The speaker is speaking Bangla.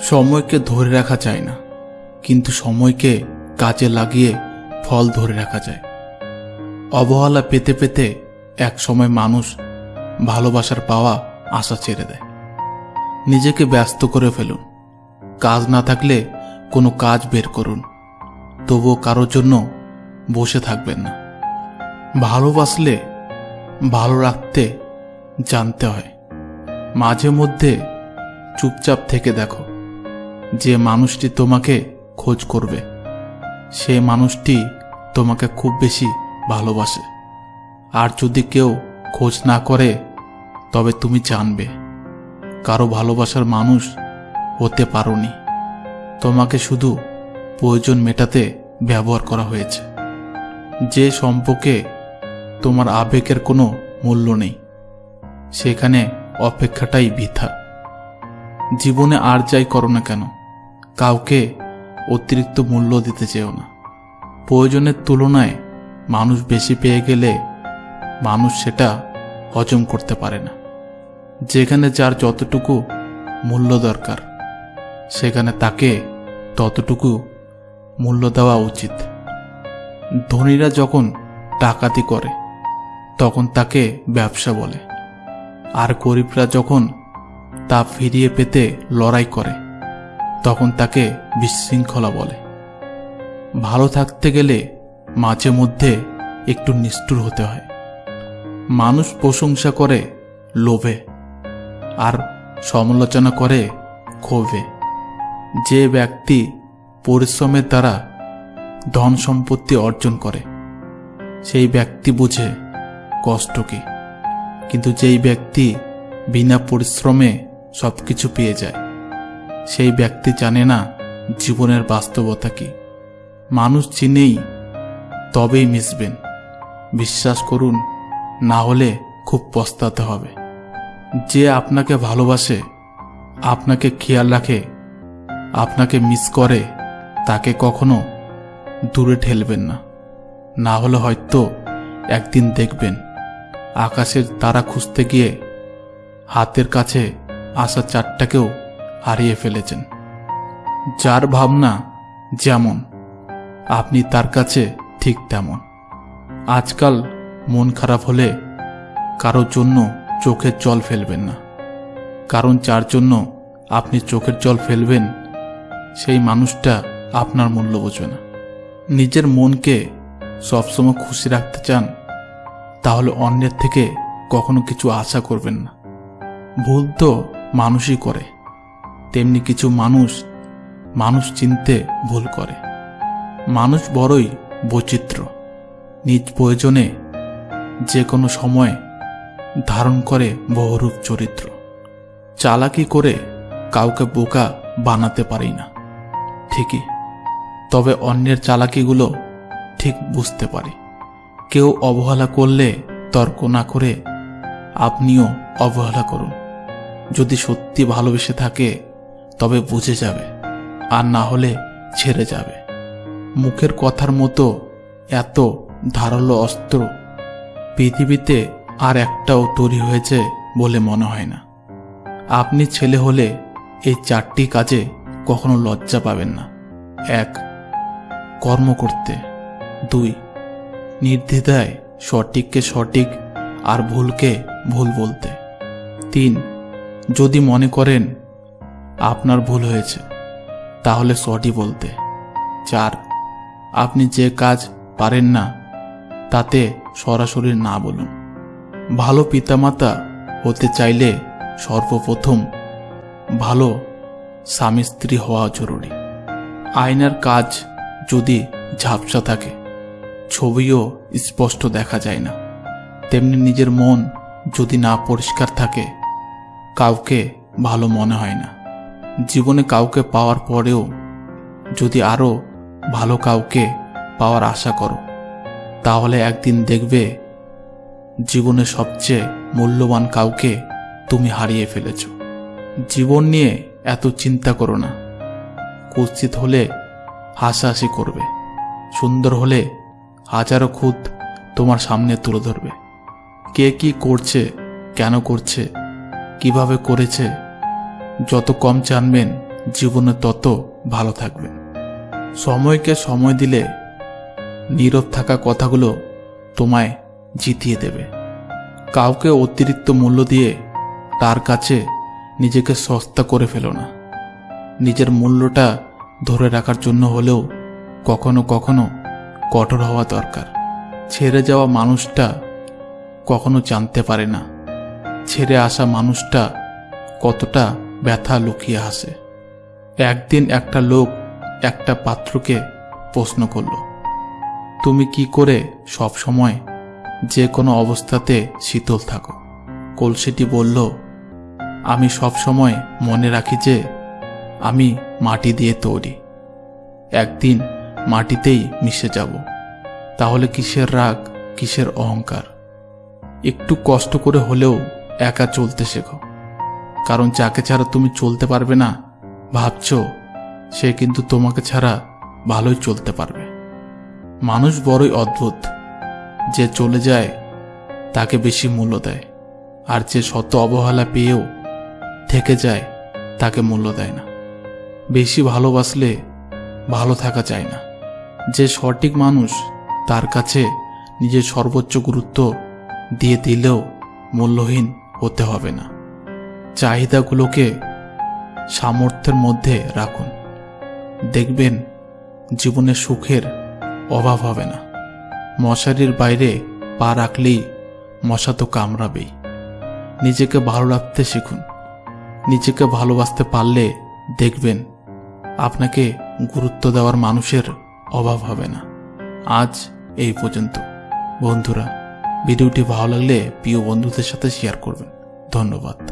সময়কে ধরে রাখা যায় না, কিন্তু সময়কে কাজে লাগিয়ে ফল ধরে রাখা যায়। অবহেলা পেতে পেতে এক সময় মানুষ ভালোবাসার পাওয়া আশা ছেড়ে দেয়। নিজেকে ব্যস্ত করে ফেলুন। কাজ না থাকলে কোনো কাজ বের করুন। তবুও কারোর জন্য বসে থাকবেন না। ভালোবাসলে ভালো রাখতে জানতে হয়। মাঝে মধ্যে চুপচাপ থেকে দেখো। যে মানুষটি তোমাকে খোঁজ করবে, সে মানুষটি তোমাকে খুব বেশি ভালোবাসে। আর যদি কেউ খোঁজ না করে, তবে তুমি জানবে, কারও ভালোবাসার মানুষ হতে পারোনি। তোমাকে শুধু প্রয়োজন মেটাতে ব্যবহার করা হয়েছে। যে সম্পর্কে তোমার আবেগের কোনো মূল্য নেই, সেখানে অপেক্ষাটাই বৃথা। জীবনে আর যাই করো না কেন কাউকে অতিরিক্ত মূল্য দিতে চেও না। প্রয়োজনের তুলনায় মানুষ বেশি পেয়ে গেলে মানুষ সেটা হজম করতে পারে না। যেখানে যার যতটুকু মূল্য দরকার, সেখানে তাকে ততটুকু মূল্য দেওয়া উচিত। ধনীরা যখন ডাকাতি করে, তখন তাকে ব্যবসা বলে। আর গরিবরা যখন তা ফিরিয়ে পেতে লড়াই করে তখন তাকে বিশৃঙ্খলা বলে। ভালো থাকতে গেলে মাঝে মধ্যে একটু নিষ্ঠুর হতে হয়। মানুষ প্রশংসা করে, লোভে। আর সমালোচনা করে, ক্ষোভে। যে ব্যক্তি পরিশ্রমের দ্বারা ধন সম্পত্তি অর্জন করে, সেই ব্যক্তি বুঝে কষ্ট কি। কিন্তু যেই ব্যক্তি বিনা পরিশ্রমে সব কিছু পেয়ে যায় সেই ব্যক্তি জানে না জীবনের বাস্তবতা কি। মানুষ চিনেই তবেই মিশবেন। বিশ্বাস করুন, না হলে খুব পস্তাতে হবে। যে আপনাকে ভালোবাসে, আপনাকে খেয়াল রাখে, আপনাকে মিস করে, তাকে কখনো দূরে ঠেলবেন না। না হলে হয়তো একদিন দেখবেন, আকাশের তারা খুঁজতে গিয়ে হাতের কাছে আসা চারটাকেও হারিয়ে ফেলেছেন। যার ভাবনা যেমন, আপনি তার কাছে ঠিক তেমন। আজকাল মন খারাপ হলে কারোর জন্য চোখের জল ফেলবেন না। কারণ যার জন্য আপনি চোখের জল ফেলবেন, সেই মানুষটা আপনার মূল্য বোঝে না। নিজের মনকে সবসময় খুশি রাখতে চান, তাহলে অন্যের থেকে কখনো কিছু আশা করবেন না। ভুল তো মানুষই করে। তেমনি কিছু মানুষ মানুষ চিনতে ভুল করে। মানুষ বড়ই বৈচিত্র্য। নিজ প্রয়োজনে যে কোনো সময় ধারণ করে বহুরূপ চরিত্র। চালাকি করে কাউকে বোকা বানাতে পারি না। ঠিকই, তবে অন্যের চালাকিগুলো ঠিক বুঝতে পারি। কেউ অবহেলা করলে তর্ক না করে আপনিও অবহেলা করুন। যদি সত্যি ভালোবেসে থাকে তবে বুঝে যাবে, আর না হলে ছেড়ে যাবে। মুখের কথার মতো এত ধারালো অস্ত্র পৃথিবীতে আর একটাও তৈরি হয়েছে বলে মনে হয় না। আপনি ছেলে হলে এই চারটি কাজে কখনো লজ্জা পাবেন না। এক, কর্ম করতে। দুই, নির্দ্বিধায় সঠিককে সঠিক আর ভুলকে ভুল বলতে। তিন, যদি মনে করেন আপনার ভুল হয়েছে। তাহলে সরি বলতে। চার, আপনি যে কাজ পারেন না, তাতে সরাসরি না বলুন। ভালো পিতামাতা হতে চাইলে সর্বপ্রথম ভালো স্বামী স্ত্রী হওয়া জরুরি। আয়নার কাজ যদি ঝাপসা থাকে, ছবিও স্পষ্ট দেখা যায় না। তেমনি নিজের মন যদি না পরিষ্কার থাকে, কাউকে ভালো মনে হয় না। জীবনে কাউকে পাওয়ার পরেও যদি আরও ভালো কাউকে পাওয়ার আশা করো, তাহলে একদিন দেখবে জীবনে সবচেয়ে মূল্যবান কাউকে তুমি হারিয়ে ফেলেছ। জীবন নিয়ে এত চিন্তা করো না। কুৎসিত হলে হাসাহাসি করবে। সুন্দর হলে হাজারো খুদ তোমার সামনে তুলে ধরবে। কে কি করছে, কেন করছে, কীভাবে করেছে যত কম জানবেন, জীবনে তত ভালো থাকবেন। সময়কে সময় দিলে নীরব থাকা কথাগুলো তোমায় জিতিয়ে দেবে। কাউকে অতিরিক্ত মূল্য দিয়ে তার কাছে নিজেকে সস্তা করে ফেলো না। নিজের মূল্যটা ধরে রাখার জন্য হলেও কখনো কখনো কঠোর হওয়া দরকার। ছেড়ে যাওয়া মানুষটা কখনো জানতে পারে না। ছেড়ে আসা মানুষটা কতটা ব্যথা লুকিয়ে আসে। একদিন একটা লোক একটা পাত্রকে প্রশ্ন করল, তুমি কি করে সব সময় যে কোনো অবস্থাতে শীতল থাকো? কলসিটি বলল, আমি সব সময় মনে রাখি যে আমি মাটি দিয়ে তৈরি। একদিন মাটিতেই মিশে যাব। তাহলে কিসের রাগ, কিসের অহংকার? একটু কষ্ট করে হলেও একা চলতে শেখো। কারণ যাকে ছাড়া তুমি চলতে পারবে না, ভাবছ, সে কিন্তু তোমাকে ছাড়া ভালোই চলতে পারবে। মানুষ বড়ই অদ্ভুত। যে চলে যায়, তাকে বেশি মূল্য দেয়। আর যে শত অবহেলা পেয়েও থেকে যায়, তাকে মূল্য দেয় না। বেশি ভালোবাসলে ভালো থাকা যায় না। যে সঠিক মানুষ, তার কাছে নিজের সর্বোচ্চ গুরুত্ব দিয়ে দিলেও মূল্যহীন হতে হবে না। চাহিদাগুলোকে সামর্থ্যের মধ্যে রাখুন। দেখবেন জীবনে সুখের অভাব হবে না। মশারির বাইরে পা রাখলেই মশা তো কামড়াবেই। নিজেকে ভালো রাখতে শিখুন। নিজেকে ভালোবাসতে পারলে দেখবেন আপনাকে গুরুত্ব দেওয়ার মানুষের অভাব হবে না। আজ এই পর্যন্ত। বন্ধুরা, ভিডিওটি ভালো লাগলে প্রিয় বন্ধুদের সাথে শেয়ার করবেন। ধন্যবাদ।